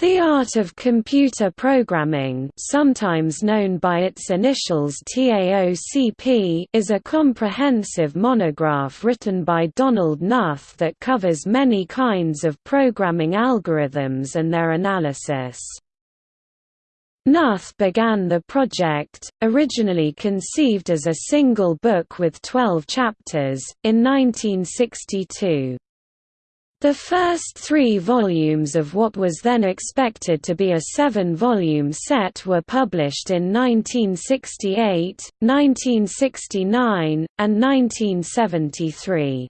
The Art of Computer Programming sometimes known by its initials TAOCP is a comprehensive monograph written by Donald Knuth that covers many kinds of programming algorithms and their analysis. Knuth began the project, originally conceived as a single book with 12 chapters, in 1962. The first three volumes of what was then expected to be a seven-volume set were published in 1968, 1969, and 1973.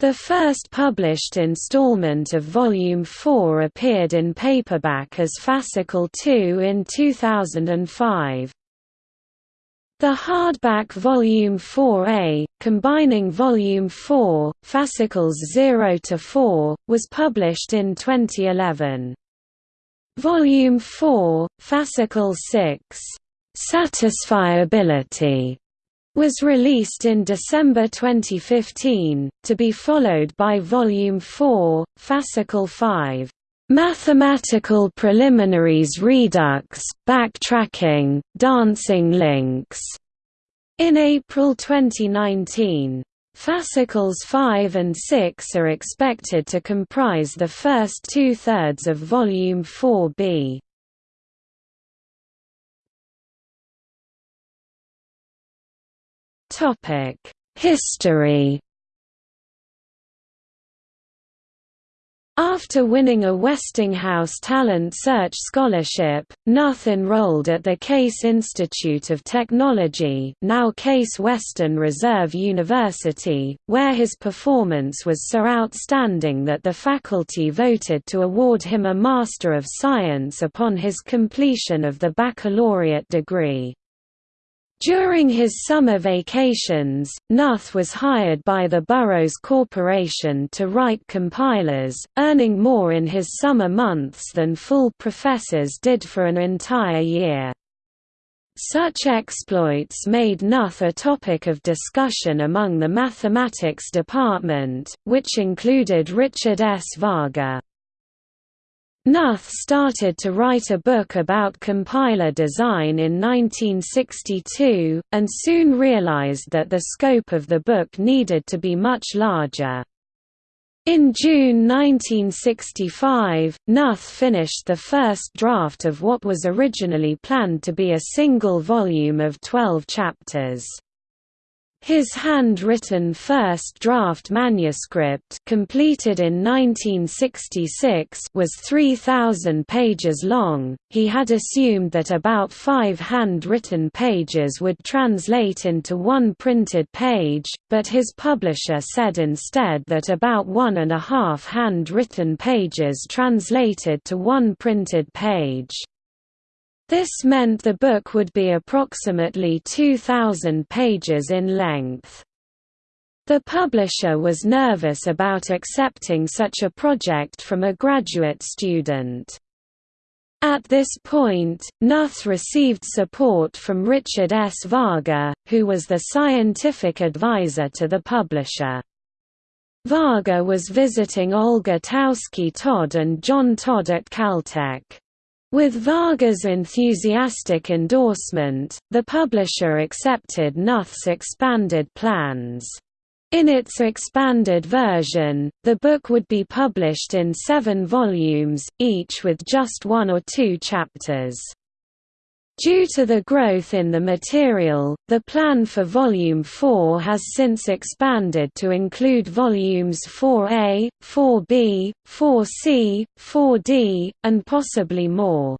The first published installment of Volume 4 appeared in paperback as Fascicle 2 in 2005. The hardback Volume 4A, combining Volume 4, fascicles 0 to 4, was published in 2011. Volume 4, fascicle 6, Satisfiability, was released in December 2015, to be followed by Volume 4, fascicle 5. Mathematical preliminaries redux, backtracking, dancing links. In April 2019, fascicles 5 and 6 are expected to comprise the first two-thirds of Volume 4b. History After winning a Westinghouse Talent Search Scholarship, Knuth enrolled at the Case Institute of Technology now Case Western Reserve University, where his performance was so outstanding that the faculty voted to award him a Master of Science upon his completion of the baccalaureate degree. During his summer vacations, Knuth was hired by the Burroughs Corporation to write compilers, earning more in his summer months than full professors did for an entire year. Such exploits made Knuth a topic of discussion among the mathematics department, which included Richard S. Varga. Knuth started to write a book about compiler design in 1962, and soon realized that the scope of the book needed to be much larger. In June 1965, Knuth finished the first draft of what was originally planned to be a single volume of 12 chapters. His hand-written first draft manuscript completed in 1966 was 3,000 pages long. He had assumed that about five hand-written pages would translate into one printed page, but his publisher said instead that about one and a half hand-written pages translated to one printed page. This meant the book would be approximately 2,000 pages in length. The publisher was nervous about accepting such a project from a graduate student. At this point, Knuth received support from Richard S. Varga, who was the scientific advisor to the publisher. Varga was visiting Olga Taussky-Todd and John Todd at Caltech. With Varga's enthusiastic endorsement, the publisher accepted Knuth's expanded plans. In its expanded version, the book would be published in seven volumes, each with just one or two chapters. Due to the growth in the material, the plan for Volume 4 has since expanded to include Volumes 4A, 4B, 4C, 4D, and possibly more.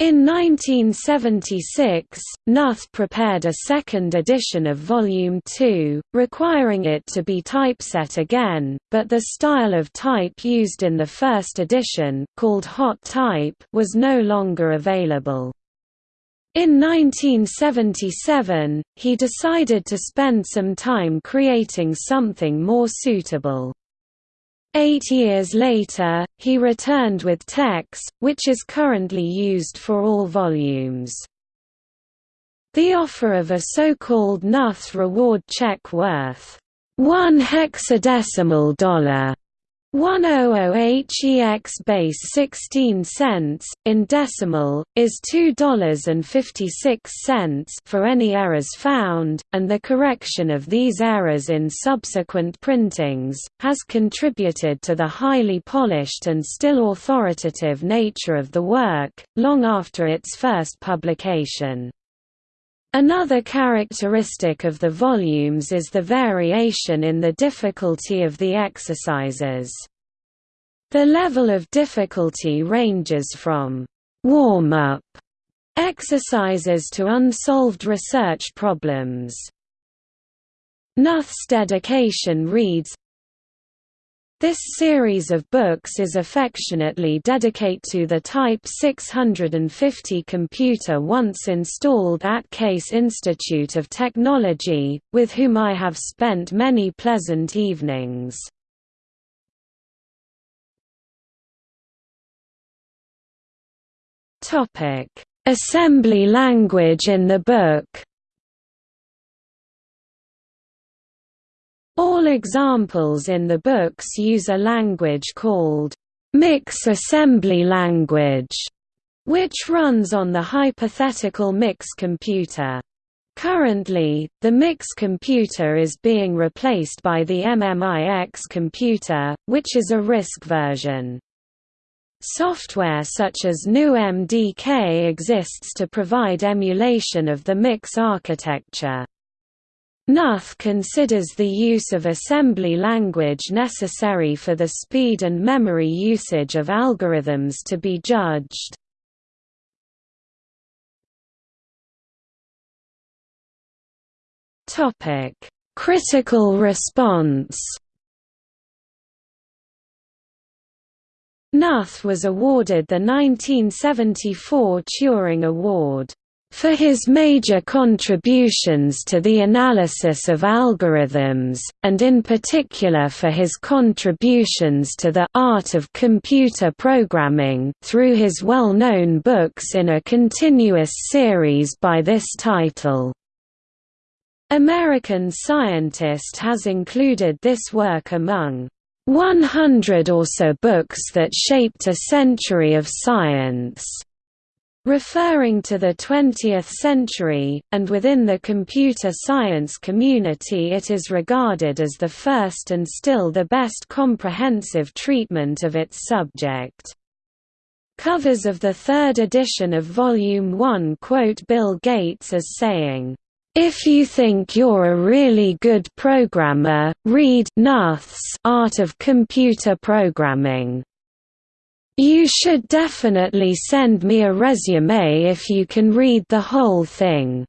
In 1976, Knuth prepared a second edition of Volume 2, requiring it to be typeset again, but the style of type used in the first edition called hot type was no longer available. In 1977, he decided to spend some time creating something more suitable. Eight years later, he returned with TeX, which is currently used for all volumes. The offer of a so-called Knuth reward check worth one hexadecimal dollar 100 HEX base 16 cents, in decimal, is $2.56 for any errors found, and the correction of these errors in subsequent printings, has contributed to the highly polished and still authoritative nature of the work, long after its first publication. Another characteristic of the volumes is the variation in the difficulty of the exercises. The level of difficulty ranges from warm-up exercises to unsolved research problems. Knuth's dedication reads, this series of books is affectionately dedicate to the Type 650 computer once installed at Case Institute of Technology, with whom I have spent many pleasant evenings. Assembly language in the book All examples in the books use a language called mix assembly language, which runs on the hypothetical MIX computer. Currently, the MIX computer is being replaced by the MMIX computer, which is a RISC version. Software such as GNU-MDK exists to provide emulation of the MIX architecture. Knuth considers the use of assembly language necessary for the speed and memory usage of algorithms to be judged. Topic: Critical response Knuth was awarded the 1974 Turing Award for his major contributions to the analysis of algorithms, and in particular for his contributions to the art of computer programming through his well-known books in a continuous series by this title. American Scientist has included this work among 100 or so books that shaped a century of science referring to the 20th century, and within the computer science community it is regarded as the first and still the best comprehensive treatment of its subject. Covers of the third edition of Volume 1 quote Bill Gates as saying, if you think you're a really good programmer, read Knuth's Art of Computer Programming. You should definitely send me a resume if you can read the whole thing.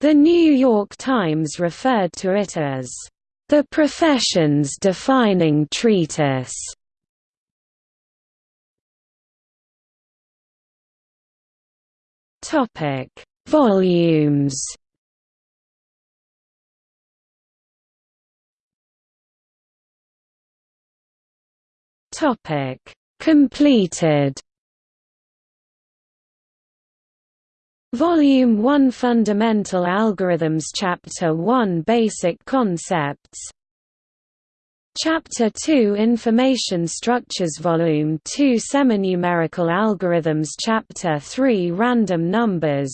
The New York Times referred to it as the profession's defining treatise. Topic: Volumes. Topic: Completed. Volume 1 Fundamental Algorithms Chapter 1 Basic Concepts. Chapter 2 Information Structures Volume 2 Seminumerical Algorithms Chapter 3 Random Numbers.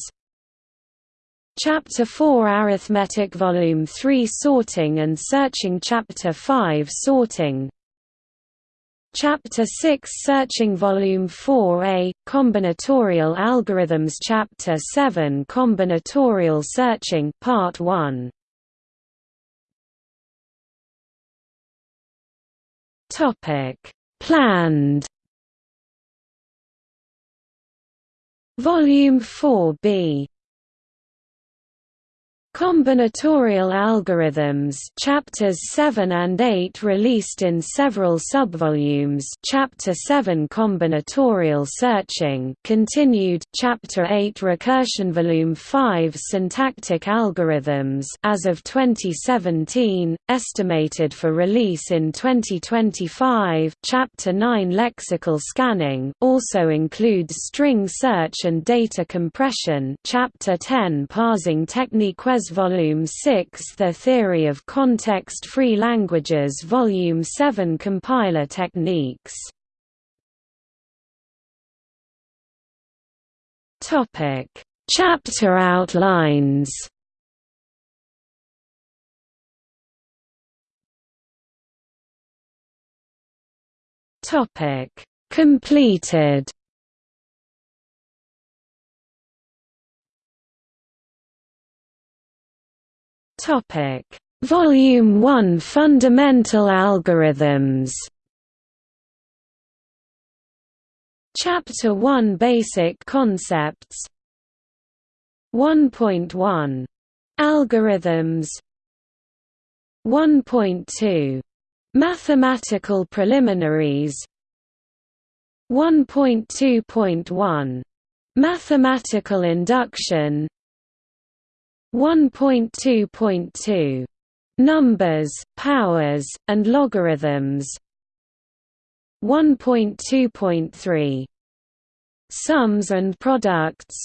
Chapter 4 Arithmetic Volume 3 Sorting and Searching Chapter 5 Sorting Chapter 6 Searching Volume 4a, Combinatorial Algorithms. Chapter 7 Combinatorial Searching Part 1 Topic. Planned. Volume 4b Combinatorial algorithms chapters 7 and 8 released in several subvolumes Chapter 7 Combinatorial searching continued Chapter 8 Recursion Volume 5 Syntactic algorithms as of 2017 estimated for release in 2025 Chapter 9 Lexical scanning also includes string search and data compression Chapter 10 Parsing technique Volume 6 The Theory of Context-Free Languages Volume 7 Compiler Techniques. Chapter outlines. Completed Topic. Volume 1 Fundamental Algorithms. Chapter 1 Basic Concepts. 1.1 Algorithms. 1.2 Mathematical preliminaries. 1.2.1 Mathematical induction 1.2.2 Numbers, powers, and logarithms. 1.2.3 Sums and products.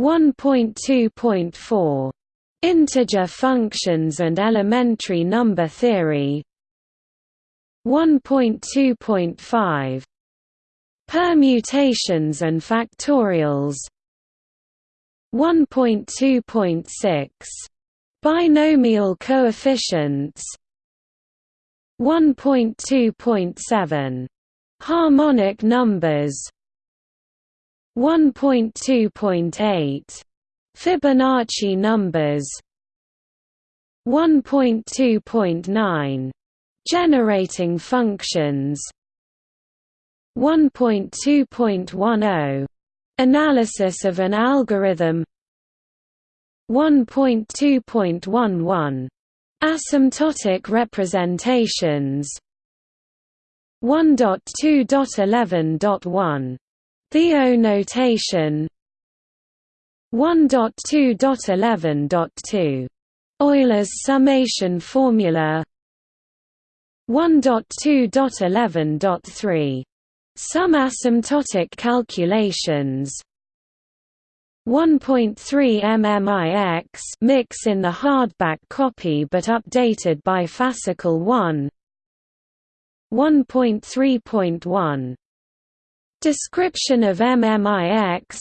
1.2.4 Integer functions and elementary number theory. 1.2.5 Permutations and factorials 1.2.6 Binomial coefficients 1.2.7 Harmonic numbers 1.2.8 Fibonacci numbers 1.2.9 Generating functions 1.2.10 Analysis of an algorithm. 1.2.11 Asymptotic representations. 1.2.11.1 The O notation. 1.2.11.2. Euler's summation formula. 1.2.11.3. Some asymptotic calculations. 1.3 MMIX mix in the hardback copy but updated by Fascicle 1 1.3.1 Description of MMIX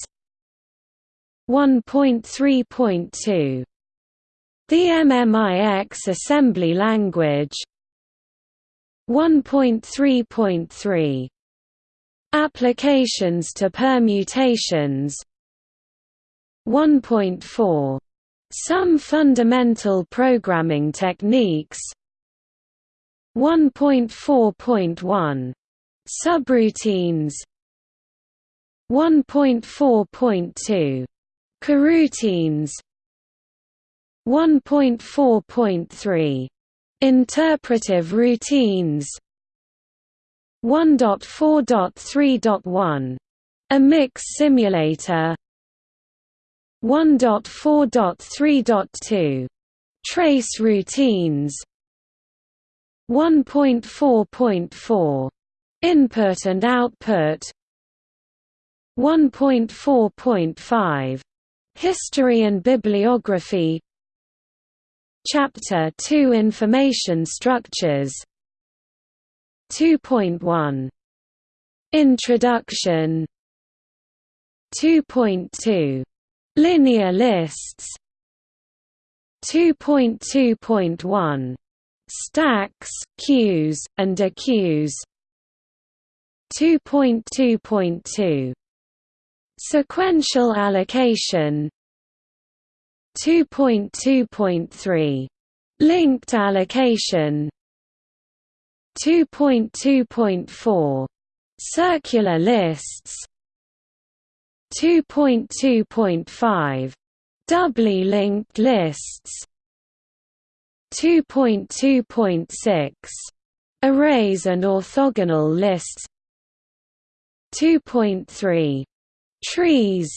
1.3.2 The MMIX assembly language. 1.3.3 Applications to permutations. 1.4 Some fundamental programming techniques. 1.4.1 Subroutines. 1.4.2 Coroutines. 1.4.3 Interpretive routines 1.4.3.1 A mix simulator 1.4.3.2 Trace routines 1.4.4 Input and output 1.4.5 History and bibliography Chapter 2 Information structures 2.1 Introduction. 2.2 Linear lists. 2.2.1 Stacks, queues, and dequeues 2.2.2 Sequential allocation. 2.2.3 Linked allocation 2.2.4 Circular lists. 2.2.5 Doubly linked lists. 2.2.6 Arrays and orthogonal lists. 2.3 Trees.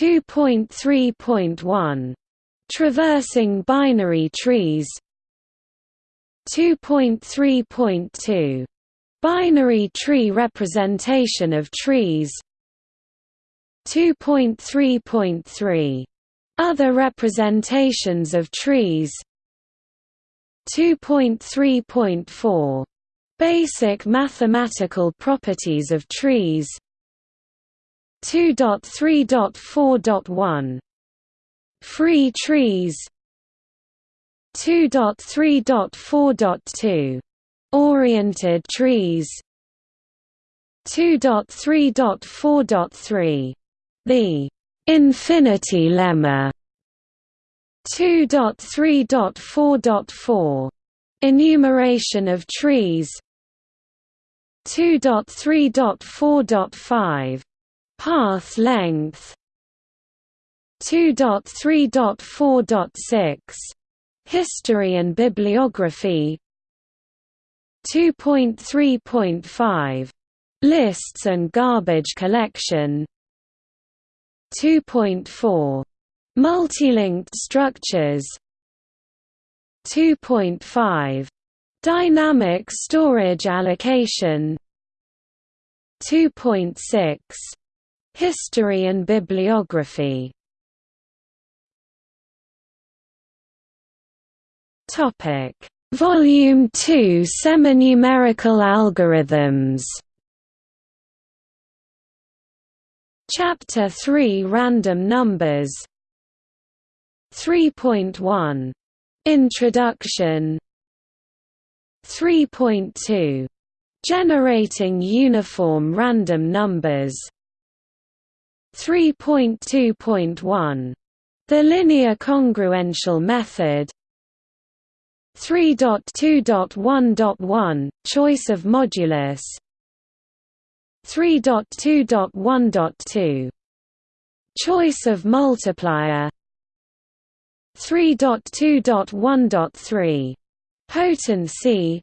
2.3.1 Traversing binary trees 2.3.2 Binary tree representation of trees. 2.3.3 Other representations of trees. 2.3.4 Basic mathematical properties of trees. 2.3.4.1 Free trees 2.3.4.2 Oriented trees. 2.3.4.3 The infinity lemma. 2.3.4.4 Enumeration of trees. 2.3.4.5 Path length. 2.3.4.6 History and bibliography. 2.3.5 Lists and garbage collection. 2.4 Multilinked structures. 2.5 Dynamic storage allocation. 2.6 History and bibliography Topic. Volume 2 Seminumerical algorithms. Chapter 3 Random numbers. 3.1 Introduction. 3.2 Generating uniform random numbers. 3.2.1 The linear congruential method 3.2.1.1 Choice of modulus. 3.2.1.2 Choice of multiplier. 3.2.1.3 Potency.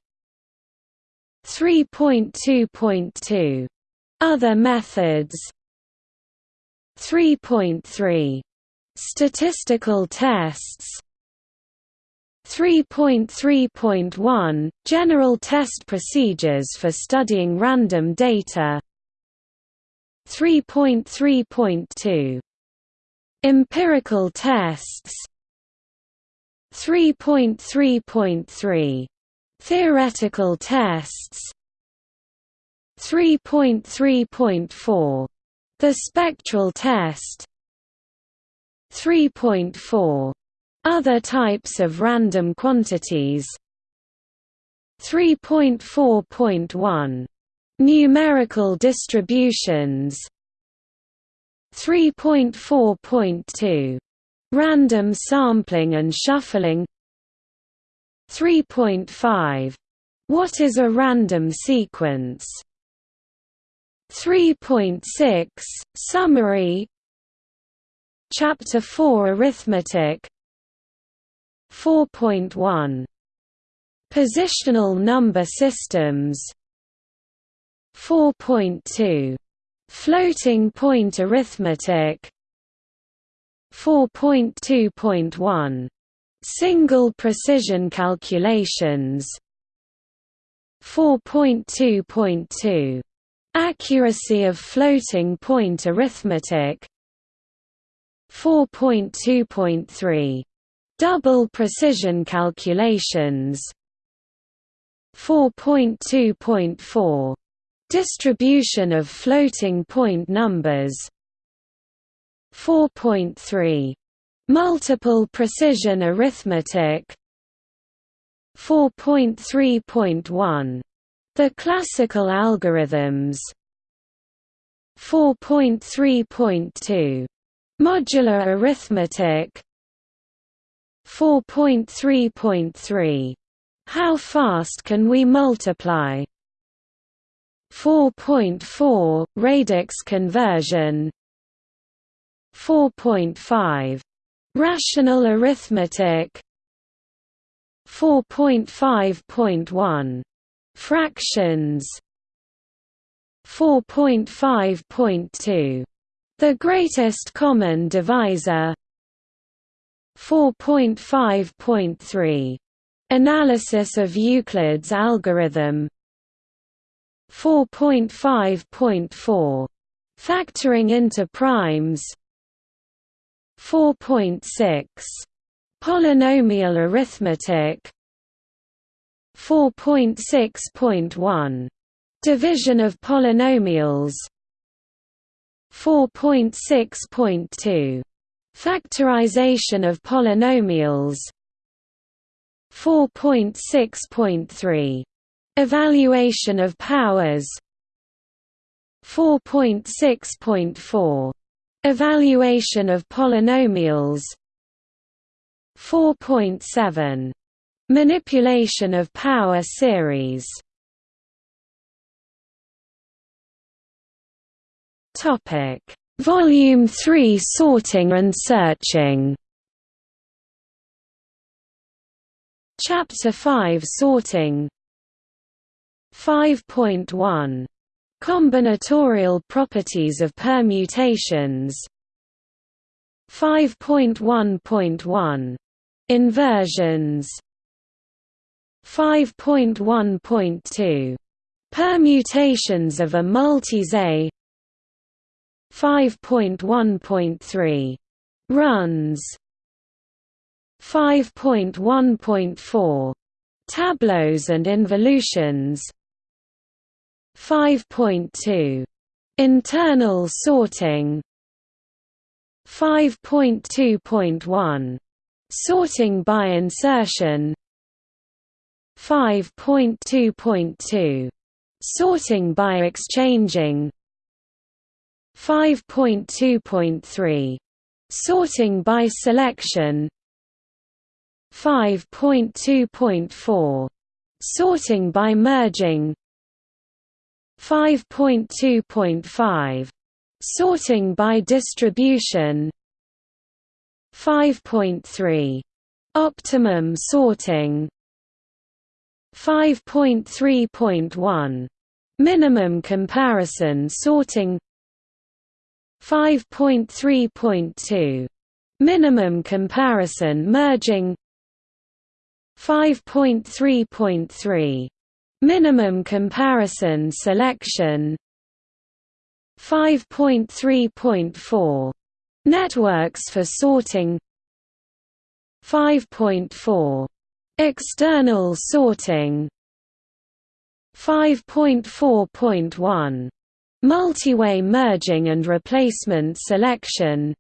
3.2.2 Other methods. 3.3 Statistical tests 3.3.1 – General test procedures for studying random data. 3.3.2 Empirical tests. 3.3.3 Theoretical tests. 3.3.4 The spectral test. 3.4 other types of random quantities. 3.4.1 Numerical distributions. 3.4.2 Random sampling and shuffling. 3.5 What is a random sequence? 3.6 Summary. Chapter 4 Arithmetic 4.1 Positional number systems. 4.2 Floating point arithmetic. 4.2.1 Single precision calculations. 4.2.2 Accuracy of floating point arithmetic. 4.2.3 Double precision calculations. 4.2.4 Distribution of floating point numbers. 4.3 Multiple precision arithmetic. 4.3.1 The classical algorithms. 4.3.2 Modular arithmetic 4.3.3 How fast can we multiply? 4.4 Radix conversion. 4.5 Rational arithmetic. 4.5.1 Fractions. 4.5.2 The greatest common divisor 4.5.3 Analysis of Euclid's algorithm. 4.5.4 Factoring into primes. 4.6 Polynomial arithmetic. 4.6.1 Division of polynomials. 4.6.2 Factorization of polynomials. 4.6.3 Evaluation of powers. 4.6.4 Evaluation of polynomials. 4.7 Manipulation of power series. Topic Volume 3 Sorting and Searching. Chapter 5 Sorting. 5.1 Combinatorial properties of permutations. 5.1.1 Inversions. 5.1.2 Permutations of a multiset 5.1.3 Runs 5.1.4 Tableaus and involutions 5.2 Internal sorting 5.2.1 Sorting by insertion 5.2.2 Sorting by exchanging 5.2.3 Sorting by selection. 5.2.4 Sorting by merging. 5.2.5 Sorting by distribution. 5.3 Optimum sorting. 5.3.1 Minimum comparison sorting 5.3.2 Minimum comparison merging 5.3.3 Minimum comparison selection 5.3.4 Networks for sorting 5.4 External sorting 5.4.1 Multiway merging and replacement selection.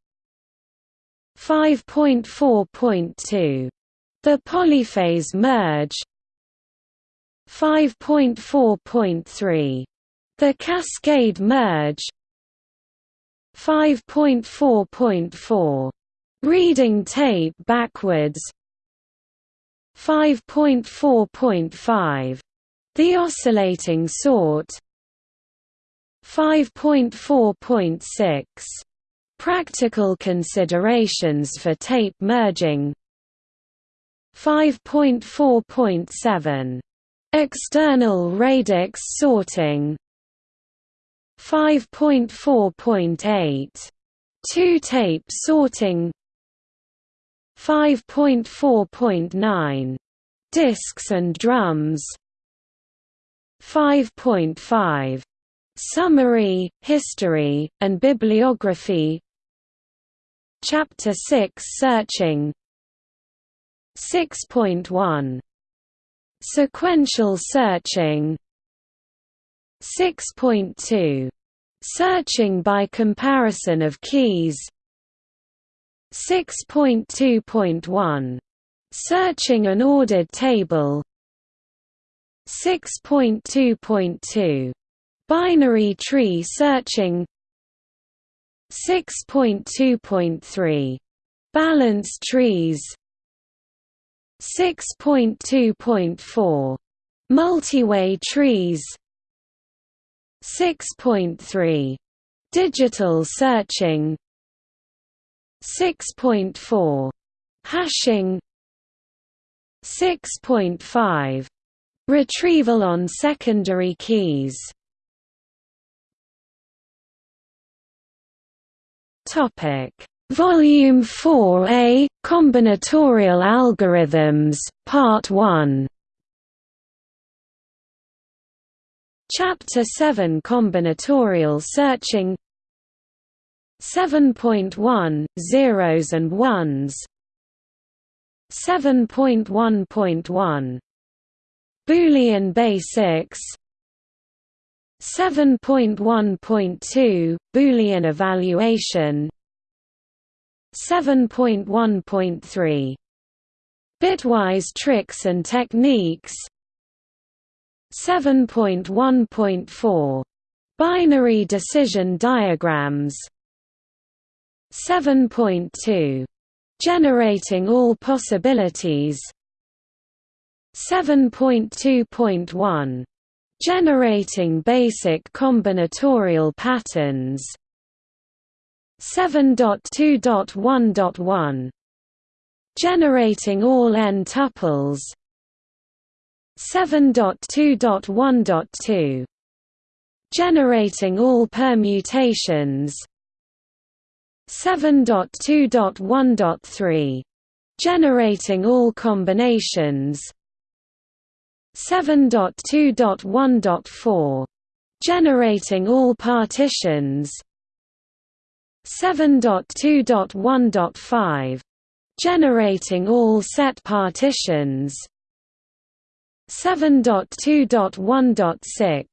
5.4.2 The polyphase merge. 5.4.3 The cascade merge. 5.4.4 Reading tape backwards. 5.4.5 The oscillating sort 5.4.6 Practical considerations for tape merging. 5.4.7 External radix sorting. 5.4.8 Two-tape sorting. 5.4.9 Disks and drums. 5.5 Summary, History, and Bibliography. Chapter 6 Searching. 6.1 Sequential searching. 6.2 Searching by comparison of keys. 6.2.1 Searching an ordered table. 6.2.2 Binary tree searching 6.2.3 Balance trees 6.2.4 Multiway trees 6.3 Digital searching 6.4 Hashing 6.5 Retrieval on secondary keys Topic. Volume 4A Combinatorial Algorithms Part 1 Chapter 7 Combinatorial Searching. 7.1 zeros and ones. 7.1.1 Boolean basics 7.1.2 Boolean evaluation. 7.1.3 Bitwise tricks and techniques. 7.1.4 Binary decision diagrams. 7.2 Generating all possibilities. 7.2.1 Generating basic combinatorial patterns. 7.2.1.1 Generating all n tuples. 7.2.1.2 Generating all permutations. 7.2.1.3 Generating all combinations 7.2.1.4 Generating all partitions. 7.2.1.5 Generating all set partitions. 7.2.1.6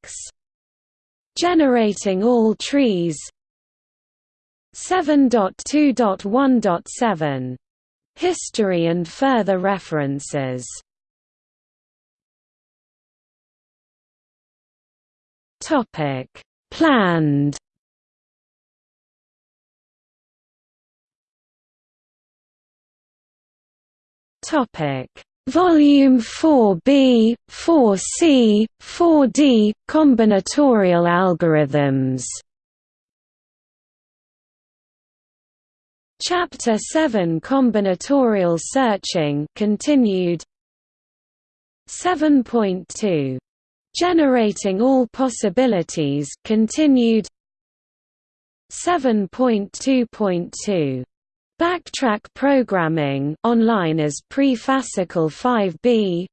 Generating all trees. 7.2.1.7 History and further references Topic: Planned. Topic: Volume 4B, 4C, 4D combinatorial algorithms. Chapter 7 Combinatorial searching continued 7.2 Generating all possibilities continued 7.2.2 Backtrack programming online as pre-Fascicle 5b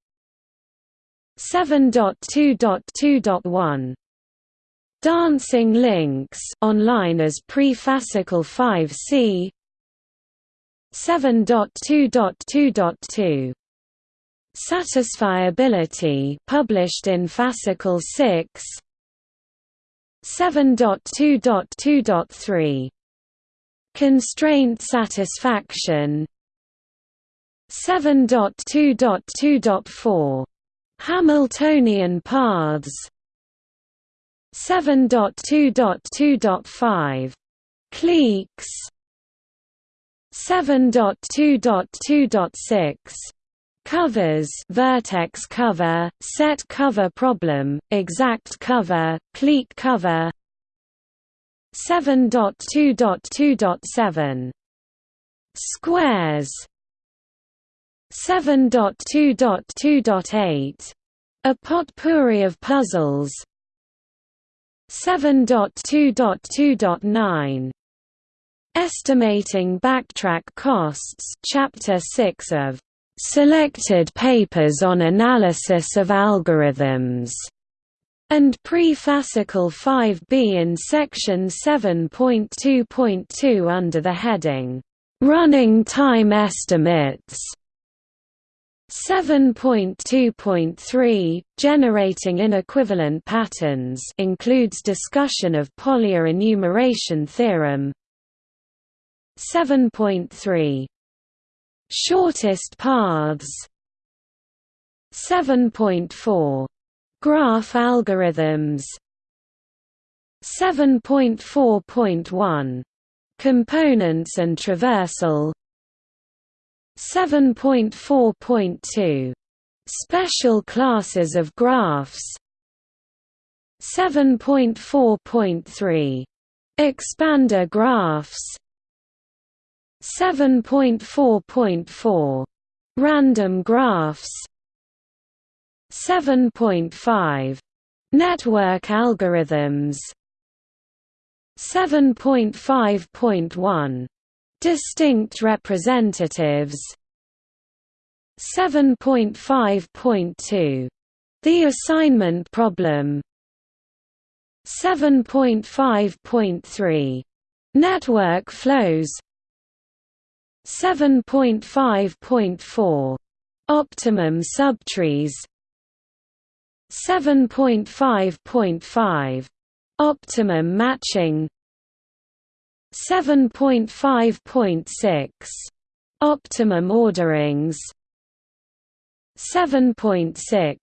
7.2.2.1 Dancing links online as pre-Fascicle 5c 7.2.2.2 Satisfiability published in Fascicle 6 7.2.2.3 Constraint satisfaction. 7.2.2.4 Hamiltonian paths. 7.2.2.5 Cliques 7.2.2.6 Covers. Vertex cover, set cover problem, exact cover, clique cover. 7.2.2.7 Squares. 7.2.2.8 A potpourri of puzzles. 7.2.2.9 Estimating backtrack costs. Chapter 6 of selected papers on analysis of algorithms, and pre-Fascicle 5b in section 7.2.2 under the heading, Running Time Estimates. 7.2.3 Generating inequivalent patterns includes discussion of Polya enumeration theorem 7.3 Shortest paths. 7.4 Graph algorithms. 7.4.1 Components and traversal. 7.4.2 Special classes of graphs. 7.4.3 Expander graphs 7.4.4 Random graphs 7.5 Network algorithms 7.5.1 Distinct representatives 7.5.2 The assignment problem 7.5.3 Network flows 7.5.4 Optimum subtrees. 7.5.5 Optimum matching. 7.5.6 Optimum orderings. 7.6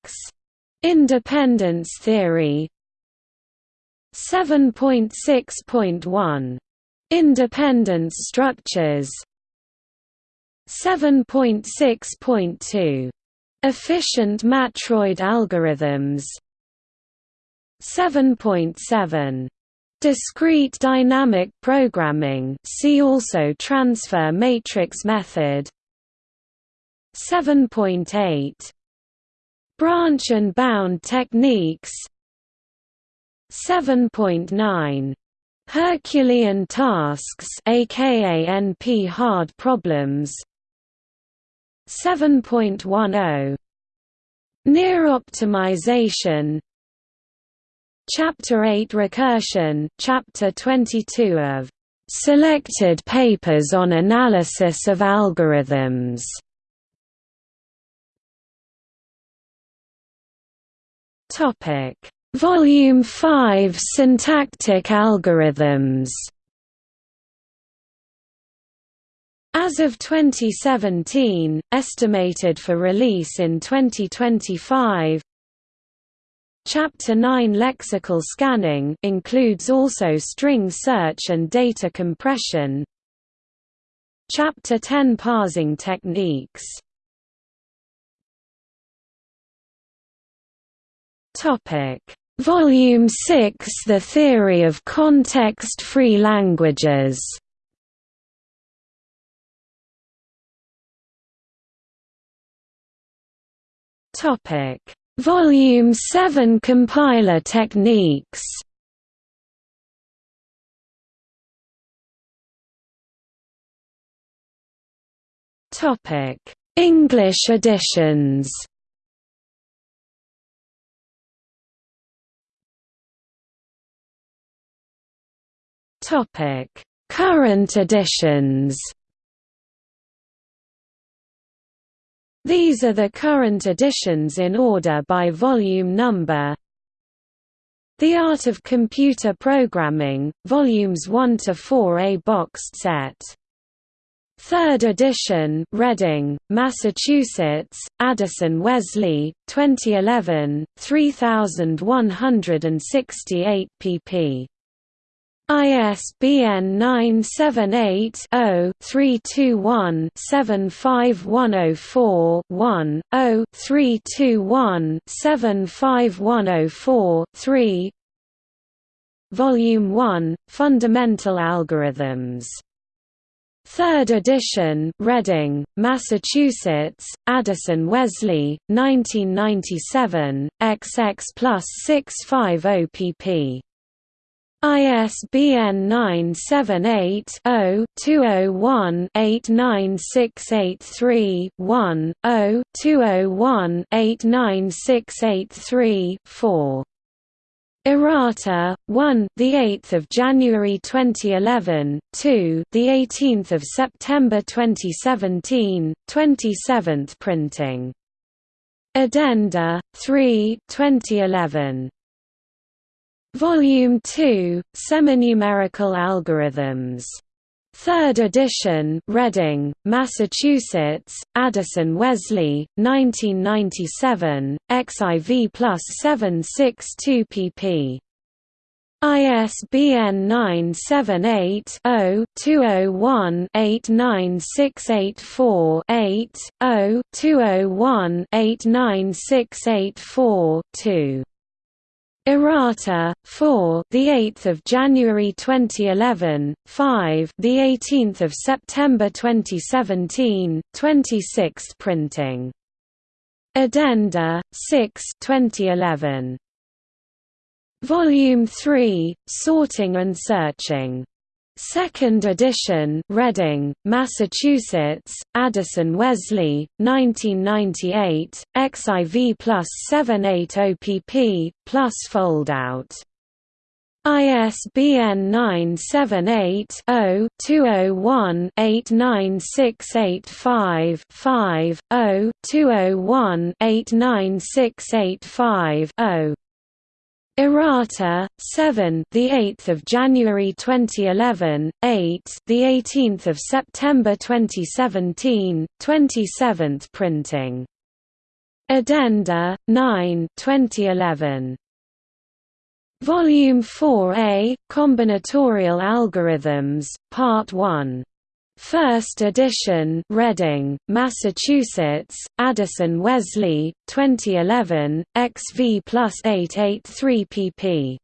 Independence theory. 7.6.1 Independence structures 7.6.2 Efficient matroid algorithms. 7.7 Discrete dynamic programming. See also transfer matrix method. 7.8 Branch and bound techniques. 7.9 Herculean tasks aka NP hard problems 7.10 Near optimization. Chapter 8 Recursion Chapter 22 of Selected papers on analysis of algorithms. Volume 5 Syntactic algorithms As of 2017, estimated for release in 2025, Chapter 9 Lexical scanning includes also string search and data compression. Chapter 10 Parsing techniques. Topic Volume 6 The Theory of Context-Free Languages Topic: Volume 7 Compiler techniques. Topic: English editions. Topic: Current editions. These are the current editions in order by volume number. The Art of Computer Programming, Volumes 1 to 4 A boxed set. Third edition, Reading, Massachusetts, Addison Wesley, 2011, 3168 pp. ISBN 978-0-321-75104-1, 0-321-75104-3 Volume 1, Fundamental Algorithms. Third edition, Reading, Massachusetts, Addison Wesley, 1997, XX plus 650 pp. ISBN 978-0-201-89683-1, 0-201-89683-4. Errata 1 the 8th of January 2011 2 the 18th of September 2017 27th printing Addenda 3 2011 Volume 2, Seminumerical Algorithms. Third edition, Reading, Massachusetts, Addison Wesley, 1997, XIV plus 762 pp. ISBN 978 0 201 89684 8, 0 201 89684 2. Errata 4 the 8th of January 2011 5 the 18th of September 2017 26th printing. Addenda 6 2011 Volume 3 Sorting and Searching Second edition, Reading, Massachusetts, Addison Wesley, 1998, XIV plus 780 pp, plus foldout. ISBN 978-0-201-89685-5, 0-201-89685-0. Errata 7 the 8th of January 2011 8 the 18th of September 2017 27th printing Addenda 9 2011 Volume 4A, Combinatorial Algorithms, Part 1. First edition Reading, Massachusetts, Addison Wesley, 2011, XV plus 883 pp.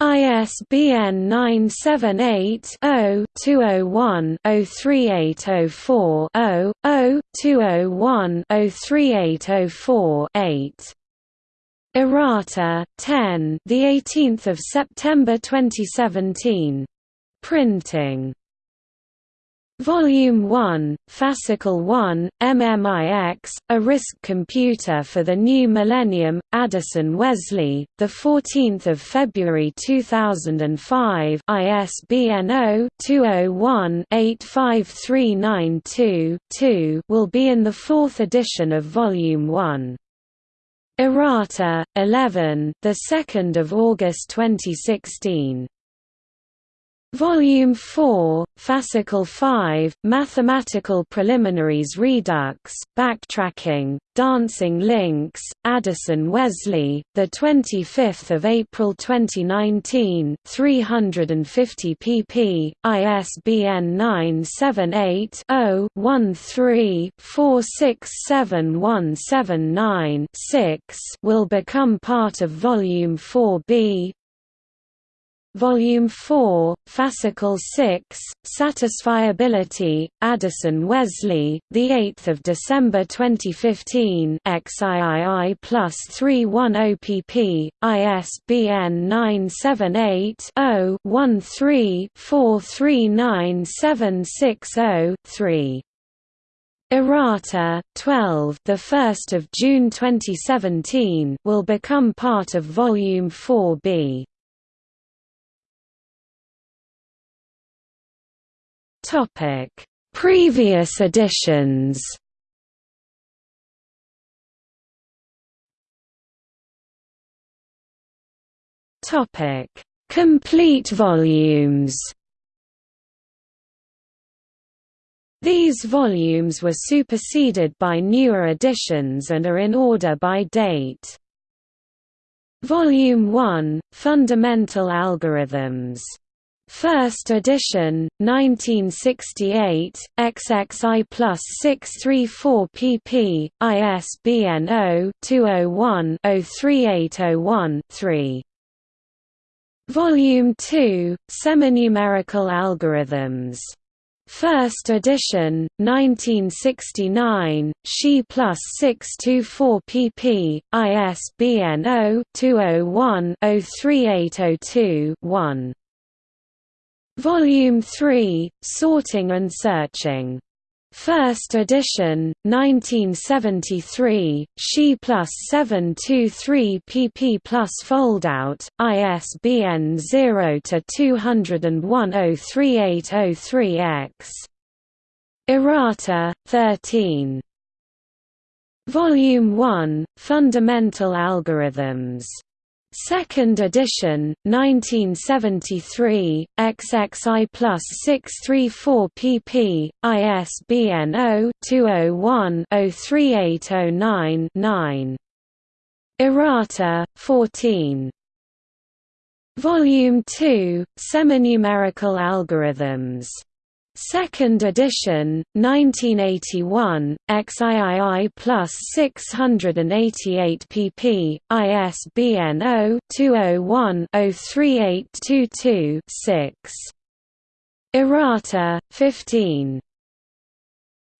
ISBN 978-0-201-03804-0, 0-201-03804-8. Errata 10 the 18th of September 2017 printing Volume 1, Fascicle 1, MMIX, A RISC Computer for the New Millennium, Addison Wesley, 14 February 2005 ISBN 0-201-85392-2 will be in the fourth edition of Volume 1. Errata 11, the 2nd of August 2016. Volume 4, Fascicle 5, Mathematical Preliminaries Redux, Backtracking, Dancing Links, Addison Wesley, the 25th of April 2019, 350 pp. ISBN 978 0 13 467179 6 will become part of Volume 4b, Volume 4, Fascicle 6, Satisfiability, Addison Wesley, 8 December 2015 XIII plus 310 pp, ISBN 978 0 13 439760 3. Errata 12, the 1st of June 2017, will become part of Volume 4B. Topic: Previous editions. Topic: Complete volumes. These volumes were superseded by newer editions and are in order by date. Volume 1, Fundamental Algorithms First edition, 1968, XXI plus 634 pp. ISBN 0-201-03801-3. Volume 2, Seminumerical Algorithms. First edition, 1969, Xi plus 624 pp. ISBN 0-201-03802-1. Volume 3, Sorting and Searching. First edition, 1973, Xi plus 723 pp plus foldout, ISBN 0-201-03803-X. Errata, 13. Volume 1, Fundamental Algorithms. Second edition, 1973, XXI plus 634 pp. ISBN 0-201-03809-9. Errata, 14. Volume 2, Seminumerical Algorithms Second edition, 1981, XIII plus 688 pp. ISBN 0-201-03822-6. Errata, 15.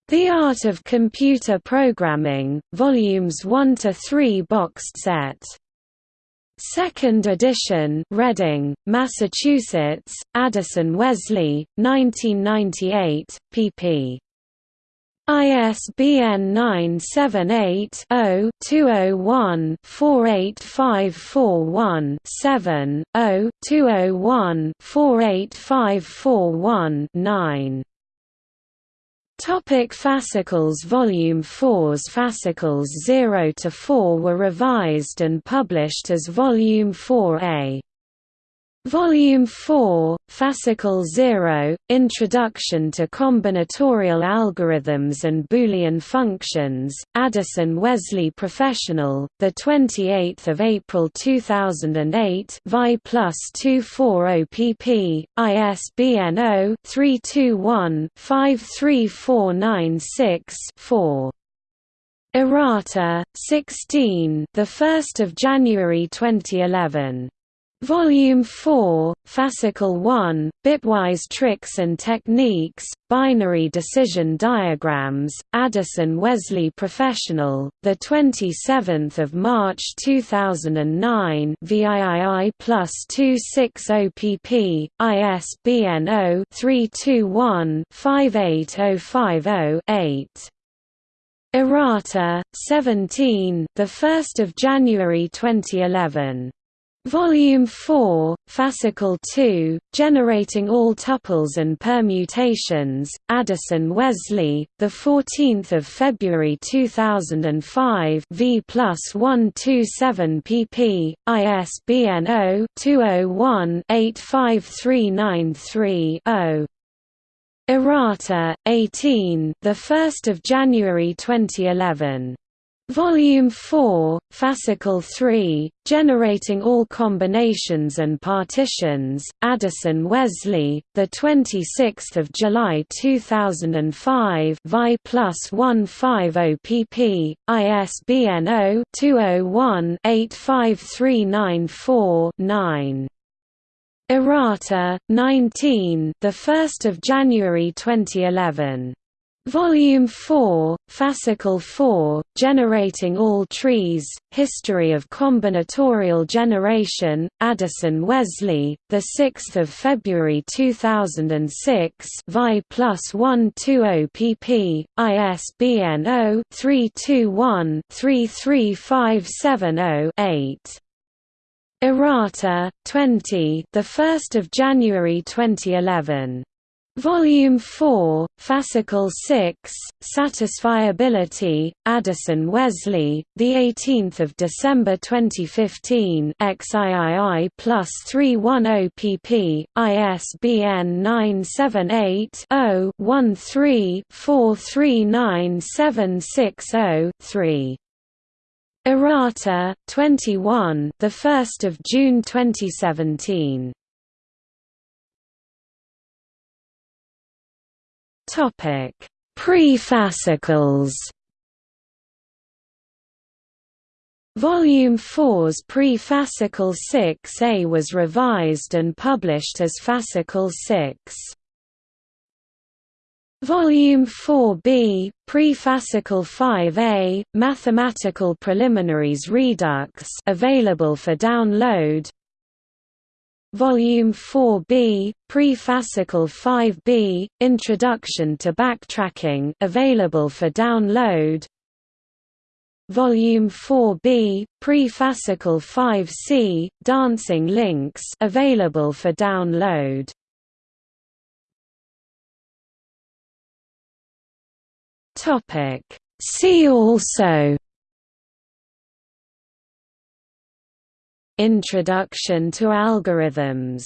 The Art of Computer Programming, Volumes 1 to 3 boxed set. Second edition Reading, Massachusetts, Addison Wesley, 1998, pp. ISBN 978-0-201-48541-7, 0-201-48541-9. Topic fascicles Volume 4's fascicles 0 to 4 were revised and published as Volume 4A. Volume 4, Fascicle 0, Introduction to Combinatorial Algorithms and Boolean Functions, Addison Wesley Professional, 28 April 2008 Vi plus 240 pp, ISBN 0-321-53496-4. Errata, 16 of January 2011. Volume 4, Fascicle 1, Bitwise Tricks and Techniques, Binary Decision Diagrams, Addison Wesley Professional, 27 March 2009 VIII plus 260 pp, ISBN 0-321-58050-8. Errata, 17 of January 2011. Volume 4, Fascicle 2, Generating All Tuples and Permutations, Addison Wesley, 14 February 2005 v plus 127 pp, ISBN 0-201-85393-0. Errata, 18 of January 2011. Volume 4, Fascicle 3, Generating All Combinations and Partitions, Addison Wesley, 26 July 2005 Vi plus 150 pp, ISBN 0-201-85394-9. Errata, 19 of January 2011. Volume 4, Fascicle 4, Generating All Trees, History of Combinatorial Generation, Addison Wesley, 6 February 2006 Vi plus 120 pp, ISBN 0-321-33570-8. Errata, 20 of January 2011. Volume 4, Fascicle 6, Satisfiability, Addison Wesley, 18 December 2015 XIII plus 310 pp, ISBN 978 0 13 439760 Errata, 21 of June 2017 Topic: Pre-fascicles. Volume 4's pre-fascicle 6a was revised and published as fascicle 6. Volume 4b, Pre-fascicle 5a, Mathematical Preliminaries Redux available for download Volume 4b, Pre-fascicle 5b, Introduction to Backtracking available for download. Volume 4b, Pre-fascicle 5c, Dancing Links available for download. Topic. See also Introduction to algorithms